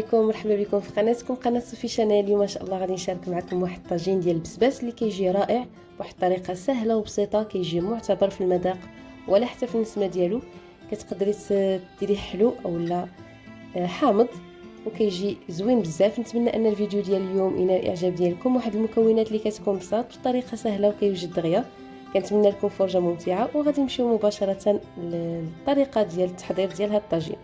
عليكم مرحبا بكم في قناتكم قناة صوفي شانيل. اليوم إن شاء الله غادي نشارك معكم واحد الطاجين ديال البسباس اللي كيجي رائع بواحد الطريقة سهلة وبسيطة كيجي معتبر في المذاق ولا حتى في النسمة ديالو. كتقدري ديريه حلو أولا آه، حامض وكيجي زوين بزاف. نتمنى أن الفيديو ديال اليوم ينال الإعجاب ديالكم. واحد المكونات اللي كتكون بساط بطريقة سهلة وكيوجد دغيا. كنتمنى لكم فرجة ممتعة وغادي نمشيو مباشرة للطريقة ديال التحضير ديال هذا الطاجين.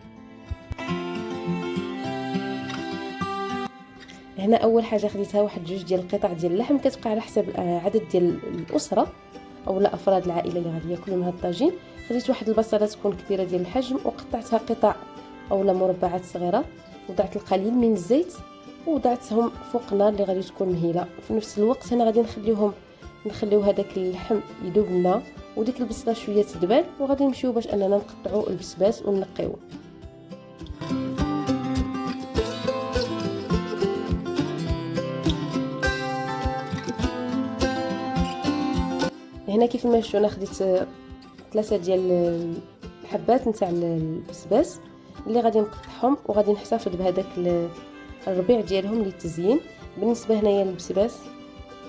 هنا أول حاجة خديتها واحد جوج ديال القطع ديال اللحم كتبقى على حسب العدد ديال الأسرة اولا أفراد العائلة اللي غادي ياكلوا من هذا الطاجين. خديت واحد البصلة تكون كبيرة ديال الحجم وقطعتها قطع اولا مربعات صغيرة وضعت القليل من الزيت ووضعتهم فوق النار اللي غادي تكون مهيلة. في نفس الوقت هنا غادي نخليهم نخليو هذاك اللحم يذوب لنا وديك البصلة شوية تدبل وغادي نمشيو باش أننا نقطعوا البسباس ونقيوه هنا كيف ما شفتوا أنا خديت ثلاثة ديال الحبات نتاع البسباس اللي غادي نقطعهم وغادي نحتفظ بهذاك الربيع ديالهم للتزيين بالنسبة هنايا للبسباس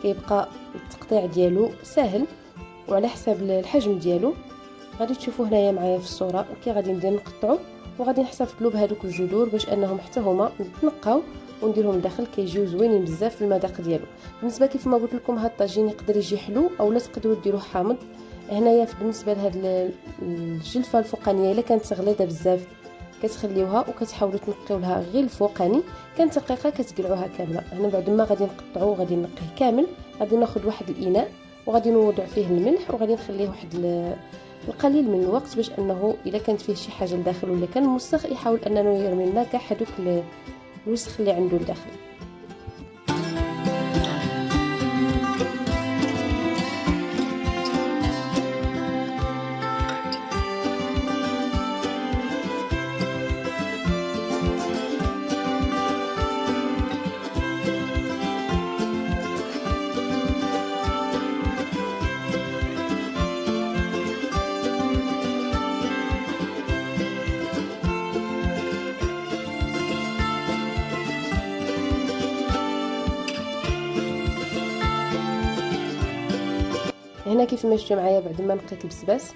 كيبقى التقطيع ديالو سهل وعلى حساب الحجم ديالو. غادي تشوفوا هنايا معايا في الصورة كي غادي ندير نقطعو وغادي نحتفظوا بهذوك الجذور باش أنهم حتى هما يتنقاو. ونديرهم لداخل كيجيو زوينين بزاف في المذاق ديالو. بالنسبة كيف ما قلت لكم هاد الطاجين يقدر يجي حلو اولا تقدروا ديروه حامض. هنايا بالنسبة لهاد الجلفة الفوقانية إلا كانت غليظه بزاف كتخليوها وكتحاولوا تنقيو لها غير الفوقاني. كانت دقيقة كتقلعوها كاملة. هنا بعد ما غادي نقطعوه غادي نقيه كامل. غادي ناخذ واحد الإناء وغادي نوضع فيه الملح وغادي نخليه واحد القليل من الوقت باش أنه إلا كانت فيه شي حاجة لداخل ولا كان موسخ يحاول أنه يرمي لنا كاع هذوك الوسخ اللي عنده لداخل هنا كيف ما شفتوا معايا بعد ما نقيت البسباس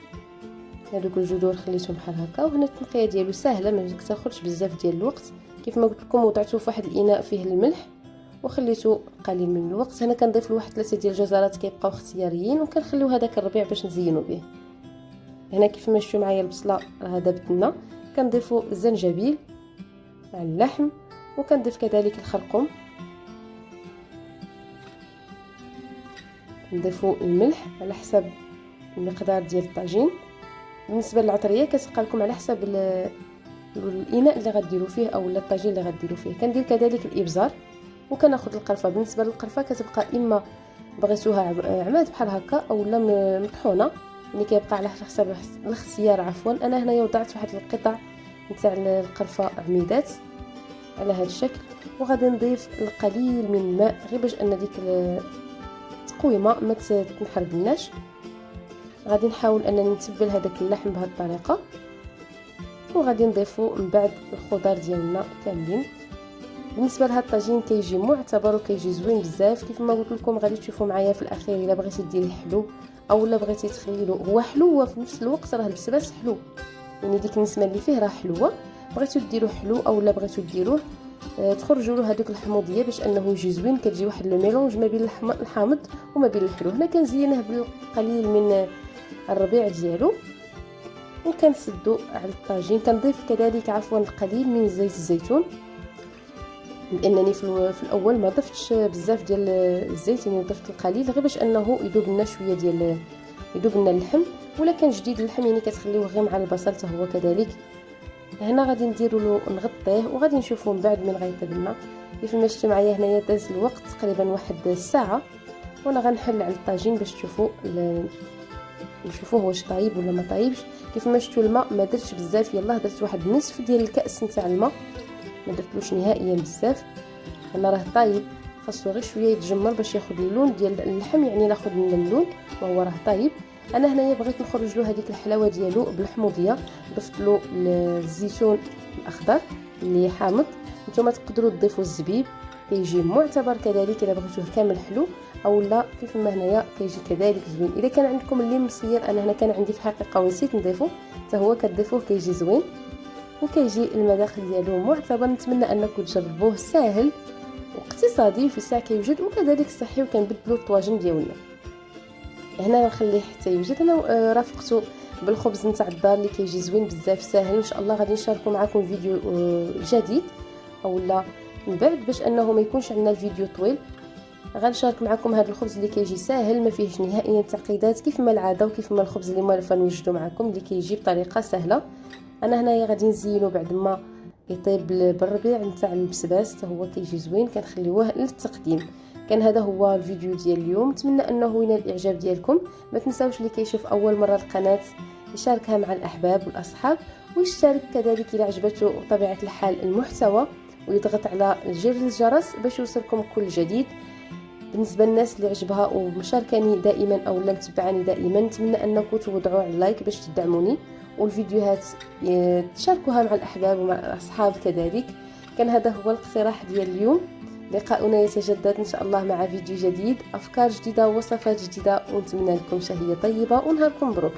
هذوك الجذور خليتهم بحال هكا وهنا التنقية ديالو سهلة ما كتاخذش بزاف ديال الوقت. كيف ما قلت لكم وضعته في واحد الإناء فيه الملح وخليته قليل من الوقت. هنا كنضيف له واحد ثلاثة ديال الجزرات كيبقاو اختياريين وكنخليو هذاك الربيع باش نزينو به. هنا كيف ما شفتوا معايا البصلة راه دابت لنا كنضيفوا الزنجبيل مع اللحم وكنضيف كذلك الخرقوم. نضيفوا الملح على حسب المقدار ديال الطاجين. بالنسبة للعطرية كتبقى لكم على حسب الإناء اللي غديروا فيه أو الطاجين اللي غديروا فيه. كندير كذلك الإبزار وكناخذ القرفة. بالنسبة للقرفة كتبقى إما بغيتوها عماد بحال هكا اولا مطحونة يعني كيبقى على حسب الاختيار عفوا. أنا هنايا وضعت واحد القطع نتاع القرفة عميدات على هذا الشكل وغادي نضيف القليل من الماء غير باش أن ديك التقويمه ما تنحرقناش غادي نحاول أنني نتبل هذاك اللحم بهذه الطريقة. وغادي نضيفو من بعد الخضر ديالنا كاملين. بالنسبة لهذا الطاجين كيجي معتبر وكيجي زوين بزاف. كيف ما قلت لكم غادي تشوفوا معايا في الأخير إلا بغيتي ديري حلو اولا بغيتي تخليلو هو حلو وفي نفس الوقت راه البسباس حلو. يعني ديك النسمة اللي فيه راه حلوة. بغيتو ديرو حلو اولا بغيتو ديروه تخرجوا له هذوك الحموضية باش أنه يجي زوين كتجي واحد le mélange ما بين الحامض وما بين الحلو. هنا كنزينه بالقليل من الربيع ديالو وكنسدو على الطاجين. كنضيف كذلك عفوا القليل من زيت الزيتون لأنني في, في الأول ما ضفتش بزاف ديال الزيت يعني ضفت القليل غير باش أنه يذوب لنا شوية ديال يذوب لنا اللحم. ولا كان جديد اللحم يعني كتخليوه غير مع البصل حتى هو كذلك هنا غادي نديرو له نغطيه وغادي نشوفو من بعد من غيطيب لنا كيف ما شفتوا معايا هنايا داز الوقت تقريبا واحد الساعة وأنا غنحل على الطاجين باش تشوفوا نشوفوه واش طايب ولا ما طايبش. كيف ما شفتوا الماء ما درتش بزاف. يلاه درت واحد نصف ديال الكأس نتاع الماء. ما درتلوش نهائيا بزاف. أنا راه طايب. خاصو غير شوية يتجمر باش ياخذ اللون ديال اللحم يعني ناخذ من اللون وهو راه طايب. أنا هنايا بغيت نخرج له هذيك الحلاوة ديالو بالحموضية ضفت له الزيتون الأخضر اللي حامض. نتوما تقدروا تضيفوا الزبيب كيجي معتبر كذلك إلا بغيتوه كامل حلو أو لا كيف ما هنايا كيجي كذلك زوين. إذا كان عندكم اللي مصير أنا هنا كان عندي في الحقيقة ونسيت نضيفه حتى هو كتضيفوه كيجي زوين وكيجي المداخل ديالو معتبر. نتمنى أنكم تجربوه ساهل واقتصادي في الساعة كيوجد وكذلك صحي وكنبدلوا الطواجن ديالنا. هنا نخليه حتى يوجد أنا آه، رافقته بالخبز نتاع الدار اللي كيجي زوين بزاف ساهل ان شاء الله غادي نشاركو معكم فيديو آه، جديد. أولا من بعد باش أنه ما يكونش عندنا الفيديو طويل غنشارك معكم هذا الخبز اللي كيجي ساهل ما فيهش نهائيا تعقيدات كيف ما العادة وكيف ما الخبز اللي موالفه نوجدو معكم اللي كيجي بطريقة سهلة. أنا هنايا غادي نزينو بعد ما يطيب بالربيع نتاع البسباس هو كيجي زوين كنخليوه للتقديم. كان هذا هو الفيديو ديال اليوم. نتمنى أنه ينال الإعجاب ديالكم. ما تنساوش اللي كيشوف أول مرة القناة يشاركها مع الأحباب والأصحاب ويشترك كذلك إلى عجبته بطبيعه الحال المحتوى ويضغط على زر الجرس باش يوصلكم كل جديد. بالنسبة للناس اللي عجبها ومشاركاني دائما أو لم تتبعني دائما نتمنى أنكم توضعوا على ال like باش تدعموني. والفيديوهات تشاركوها مع الأحباب ومع الأصحاب كذلك. كان هذا هو الاقتراح ديال اليوم. لقاؤنا يتجدد إن شاء الله مع فيديو جديد أفكار جديدة ووصفات جديدة ونتمنى لكم شهية طيبة ونهاركم مبروك